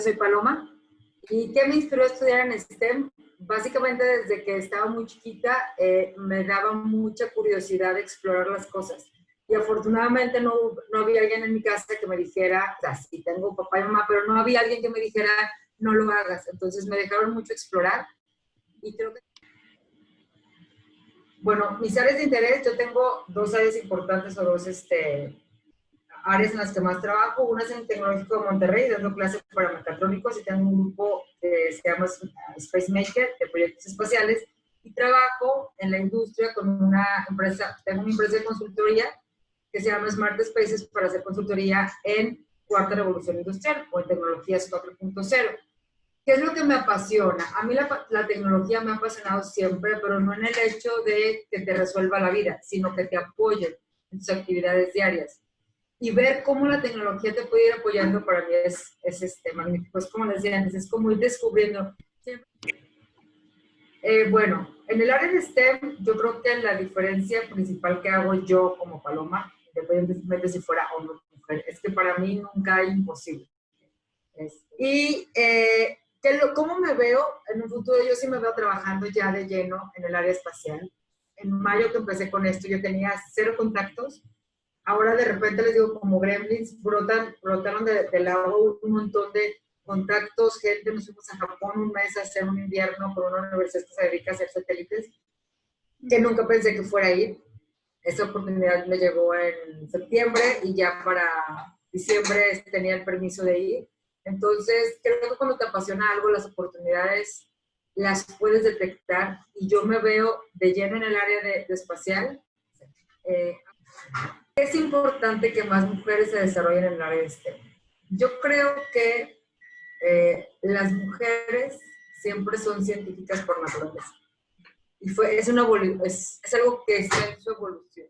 soy Paloma. ¿Y qué me inspiró a estudiar en STEM? Básicamente desde que estaba muy chiquita eh, me daba mucha curiosidad de explorar las cosas. Y afortunadamente no, no había alguien en mi casa que me dijera, así tengo papá y mamá, pero no había alguien que me dijera, no lo hagas. Entonces me dejaron mucho explorar y creo que... Bueno, mis áreas de interés, yo tengo dos áreas importantes o dos este, áreas en las que más trabajo. Una es en Tecnológico de Monterrey, dando clases para mecatrónicos y tengo un grupo que se llama Space Maker de proyectos espaciales y trabajo en la industria con una empresa, tengo una empresa de consultoría que se llama Smart Spaces para hacer consultoría en cuarta revolución industrial o en tecnologías 4.0. ¿Qué es lo que me apasiona? A mí la, la, tecnología me ha apasionado siempre, pero no en el hecho de que te resuelva la vida, sino que te apoye en tus actividades diarias. Y ver cómo la tecnología te puede ir apoyando para mí es, es este, magnífico. Es como decía antes, es como ir descubriendo. Eh, bueno, en el área de STEM, yo creo que la diferencia principal que hago yo como Paloma, independientemente si fuera o no mujer, es que para mí nunca hay imposible. Y eh, ¿Cómo me veo en un futuro? Yo sí me veo trabajando ya de lleno en el área espacial. En mayo que empecé con esto yo tenía cero contactos. Ahora de repente les digo, como gremlins, brotan, brotaron del de lado un montón de contactos, gente, nos fuimos a Japón un mes a hacer un invierno por una universidad que se dedica a hacer satélites, que nunca pensé que fuera a ir. Esa oportunidad me llegó en septiembre y ya para diciembre tenía el permiso de ir. Entonces, creo que cuando te apasiona algo, las oportunidades las puedes detectar y yo me veo de lleno en el área de, espacial. Eh, es importante que más mujeres se desarrollen en el área de STEM. Yo creo que eh, las mujeres siempre son científicas por naturaleza. Y fue, es, una, es, es algo que está en su evolución.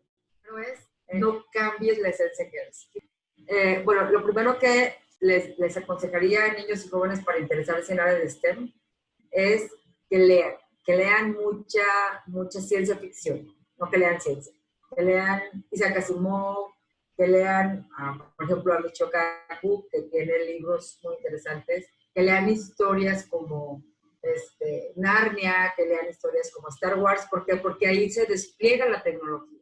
No es, no cambies la esencia que eres. Eh, bueno, lo primero que les, les aconsejaría a niños y jóvenes para interesarse en área de STEM es que lean, que lean mucha, mucha ciencia ficción, no que lean ciencia, que lean Isaac Asimov, que lean, por ejemplo, a Michio Kaku, que tiene libros muy interesantes, que lean historias como este, Narnia, que lean historias como Star Wars, ¿por qué? Porque ahí se despliega la tecnología.